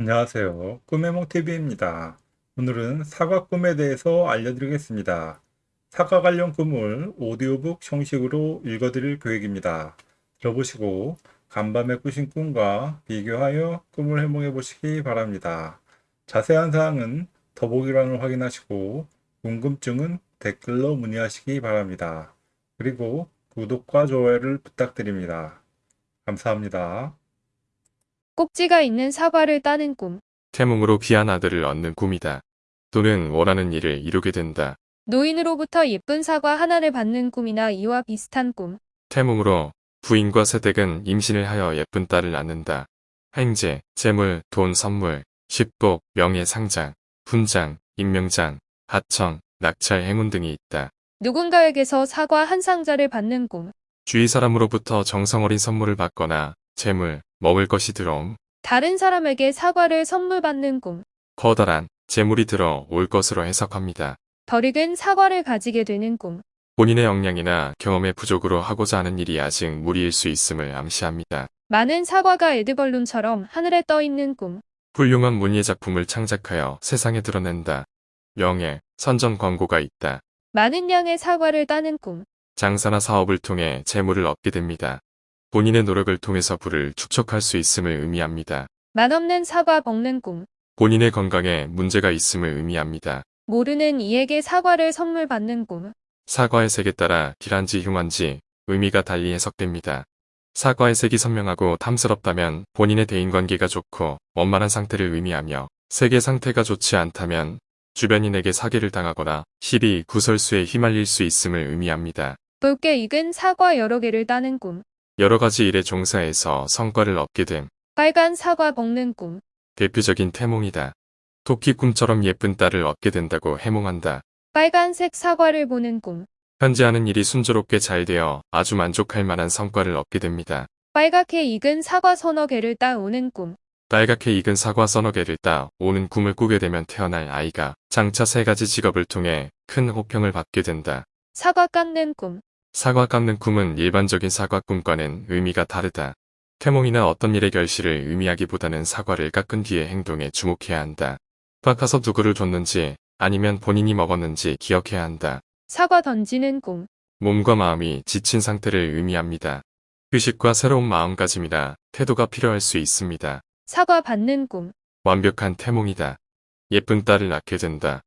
안녕하세요. 꿈해몽TV입니다. 오늘은 사과 꿈에 대해서 알려드리겠습니다. 사과 관련 꿈을 오디오북 형식으로 읽어드릴 계획입니다. 들어보시고 간밤에 꾸신 꿈과 비교하여 꿈을 해몽해 보시기 바랍니다. 자세한 사항은 더보기란을 확인하시고 궁금증은 댓글로 문의하시기 바랍니다. 그리고 구독과 좋아요를 부탁드립니다. 감사합니다. 꼭지가 있는 사과를 따는 꿈. 태몽으로 귀한 아들을 얻는 꿈이다. 또는 원하는 일을 이루게 된다. 노인으로부터 예쁜 사과 하나를 받는 꿈이나 이와 비슷한 꿈. 태몽으로 부인과 세댁은 임신을 하여 예쁜 딸을 낳는다. 행제, 재물, 돈 선물, 식복, 명예 상장, 훈장, 임명장, 하청, 낙찰 행운 등이 있다. 누군가에게서 사과 한 상자를 받는 꿈. 주위 사람으로부터 정성 어린 선물을 받거나 재물, 먹을 것이 들어옴. 다른 사람에게 사과를 선물 받는 꿈. 커다란 재물이 들어 올 것으로 해석합니다. 덜 익은 사과를 가지게 되는 꿈. 본인의 역량이나 경험의 부족으로 하고자 하는 일이 아직 무리일 수 있음을 암시합니다. 많은 사과가 에드벌룬처럼 하늘에 떠 있는 꿈. 훌륭한 문예 작품을 창작하여 세상에 드러낸다. 명예, 선전 광고가 있다. 많은 양의 사과를 따는 꿈. 장사나 사업을 통해 재물을 얻게 됩니다. 본인의 노력을 통해서 부를 축적할 수 있음을 의미합니다. 맛없는 사과 먹는 꿈. 본인의 건강에 문제가 있음을 의미합니다. 모르는 이에게 사과를 선물 받는 꿈. 사과의 색에 따라 길한지 흉한지 의미가 달리 해석됩니다. 사과의 색이 선명하고 탐스럽다면 본인의 대인관계가 좋고 원만한 상태를 의미하며 색의 상태가 좋지 않다면 주변인에게 사기를 당하거나 시비, 구설수에 휘말릴 수 있음을 의미합니다. 붉게 익은 사과 여러 개를 따는 꿈. 여러 가지 일에 종사해서 성과를 얻게 됨 빨간 사과 먹는 꿈. 대표적인 태몽이다. 토끼 꿈처럼 예쁜 딸을 얻게 된다고 해몽한다. 빨간색 사과를 보는 꿈. 현재 하는 일이 순조롭게 잘 되어 아주 만족할 만한 성과를 얻게 됩니다. 빨갛게 익은 사과 서너 개를 따오는 꿈. 빨갛게 익은 사과 서너 개를 따 오는 꿈을 꾸게 되면 태어날 아이가 장차 세 가지 직업을 통해 큰 호평을 받게 된다. 사과 깎는 꿈. 사과 깎는 꿈은 일반적인 사과 꿈과는 의미가 다르다. 태몽이나 어떤 일의 결실을 의미하기보다는 사과를 깎은 뒤의 행동에 주목해야 한다. 깎아서 누구를 줬는지 아니면 본인이 먹었는지 기억해야 한다. 사과 던지는 꿈. 몸과 마음이 지친 상태를 의미합니다. 휴식과 새로운 마음가짐이라 태도가 필요할 수 있습니다. 사과 받는 꿈. 완벽한 태몽이다. 예쁜 딸을 낳게 된다.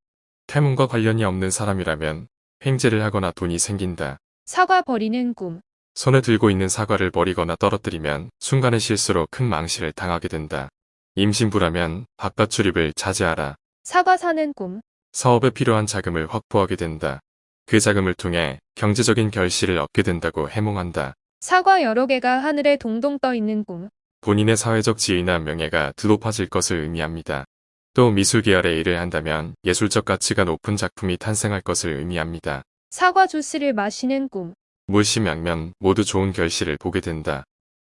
태몽과 관련이 없는 사람이라면 횡재를 하거나 돈이 생긴다. 사과 버리는 꿈. 손에 들고 있는 사과를 버리거나 떨어뜨리면 순간의 실수로 큰 망실을 당하게 된다. 임신부라면 바깥 출입을 자제하라. 사과 사는 꿈. 사업에 필요한 자금을 확보하게 된다. 그 자금을 통해 경제적인 결실을 얻게 된다고 해몽한다. 사과 여러 개가 하늘에 동동 떠 있는 꿈. 본인의 사회적 지위나 명예가 드 높아질 것을 의미합니다. 또 미술 계열의 일을 한다면 예술적 가치가 높은 작품이 탄생할 것을 의미합니다. 사과 주스를 마시는 꿈. 물심양면 모두 좋은 결실을 보게 된다.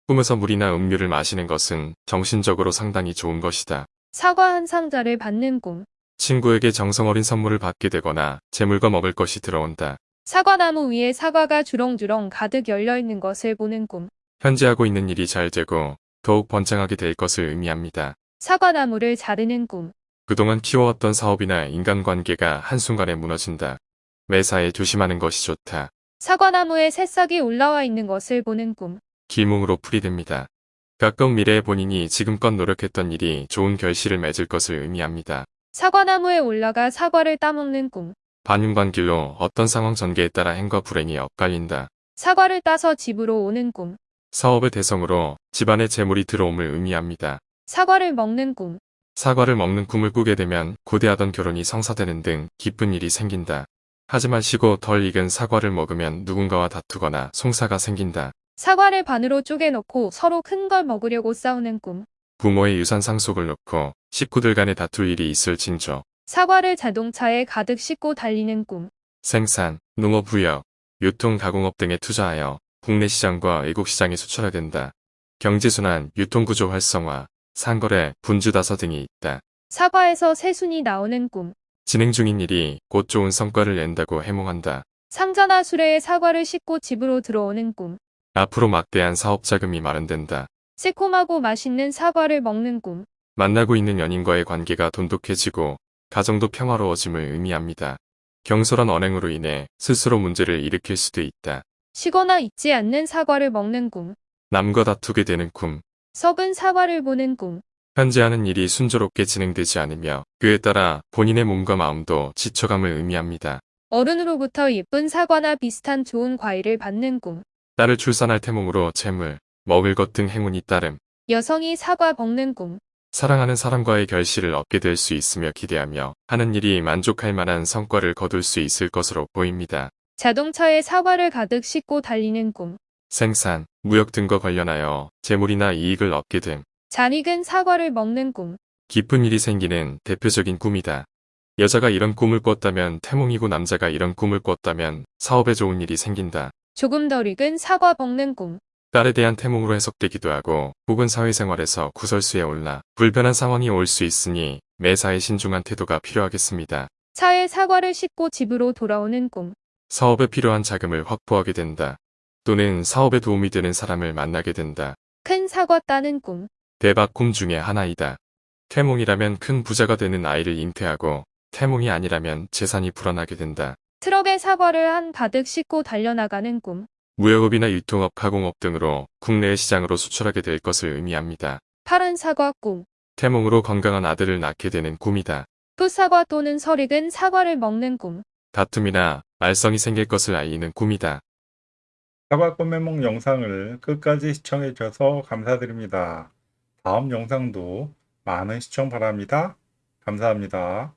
꿈에서 물이나 음료를 마시는 것은 정신적으로 상당히 좋은 것이다. 사과 한 상자를 받는 꿈. 친구에게 정성 어린 선물을 받게 되거나 재물과 먹을 것이 들어온다. 사과나무 위에 사과가 주렁주렁 가득 열려 있는 것을 보는 꿈. 현재 하고 있는 일이 잘 되고 더욱 번창하게 될 것을 의미합니다. 사과나무를 자르는 꿈. 그동안 키워왔던 사업이나 인간관계가 한순간에 무너진다. 매사에 조심하는 것이 좋다. 사과나무에 새싹이 올라와 있는 것을 보는 꿈. 기몽으로 풀이됩니다. 가까운 미래에 본인이 지금껏 노력했던 일이 좋은 결실을 맺을 것을 의미합니다. 사과나무에 올라가 사과를 따먹는 꿈. 반윤관길로 어떤 상황 전개에 따라 행과 불행이 엇갈린다. 사과를 따서 집으로 오는 꿈. 사업의 대성으로 집안에 재물이 들어옴을 의미합니다. 사과를 먹는 꿈. 사과를 먹는 꿈을 꾸게 되면 고대하던 결혼이 성사되는 등 기쁜 일이 생긴다. 하지 마시고 덜 익은 사과를 먹으면 누군가와 다투거나 송사가 생긴다. 사과를 반으로 쪼개놓고 서로 큰 걸 먹으려고 싸우는 꿈. 부모의 유산 상속을 놓고 식구들 간에 다툴 일이 있을 징조. 사과를 자동차에 가득 싣고 달리는 꿈. 생산, 농업 부역, 유통 가공업 등에 투자하여 국내 시장과 외국 시장에 수출해야 된다. 경제순환, 유통구조 활성화, 상거래, 분주다서 등이 있다. 사과에서 새순이 나오는 꿈. 진행 중인 일이 곧 좋은 성과를 낸다고 해몽한다. 상자나 수레에 사과를 싣고 집으로 들어오는 꿈. 앞으로 막대한 사업 자금이 마련된다. 새콤하고 맛있는 사과를 먹는 꿈. 만나고 있는 연인과의 관계가 돈독해지고 가정도 평화로워짐을 의미합니다. 경솔한 언행으로 인해 스스로 문제를 일으킬 수도 있다. 쉬거나 잊지 않는 사과를 먹는 꿈. 남과 다투게 되는 꿈. 썩은 사과를 보는 꿈. 현재 하는 일이 순조롭게 진행되지 않으며 그에 따라 본인의 몸과 마음도 지쳐감을 의미합니다. 어른으로부터 예쁜 사과나 비슷한 좋은 과일을 받는 꿈. 딸을 출산할 태몽으로 재물, 먹을 것 등 행운이 따름. 여성이 사과 먹는 꿈. 사랑하는 사람과의 결실을 얻게 될 수 있으며 기대하며 하는 일이 만족할 만한 성과를 거둘 수 있을 것으로 보입니다. 자동차에 사과를 가득 싣고 달리는 꿈. 생산, 무역 등과 관련하여 재물이나 이익을 얻게 됨. 잘 익은 사과를 먹는 꿈. 깊은 일이 생기는 대표적인 꿈이다. 여자가 이런 꿈을 꿨다면 태몽이고 남자가 이런 꿈을 꿨다면 사업에 좋은 일이 생긴다. 조금 덜 익은 사과 먹는 꿈. 딸에 대한 태몽으로 해석되기도 하고 혹은 사회생활에서 구설수에 올라 불편한 상황이 올 수 있으니 매사에 신중한 태도가 필요하겠습니다. 차에 사과를 싣고 집으로 돌아오는 꿈. 사업에 필요한 자금을 확보하게 된다. 또는 사업에 도움이 되는 사람을 만나게 된다. 큰 사과 따는 꿈. 대박 꿈 중에 하나이다. 태몽이라면 큰 부자가 되는 아이를 잉태하고 태몽이 아니라면 재산이 불어나게 된다. 트럭에 사과를 한 가득 싣고 달려나가는 꿈. 무역업이나 유통업, 가공업 등으로 국내의 시장으로 수출하게 될 것을 의미합니다. 파란 사과 꿈. 태몽으로 건강한 아들을 낳게 되는 꿈이다. 풋사과 또는 설 익은 사과를 먹는 꿈. 다툼이나 말썽이 생길 것을 알리는 꿈이다. 사과 꿈해몽 영상을 끝까지 시청해 주셔서 감사드립니다. 다음 영상도 많은 시청 바랍니다. 감사합니다.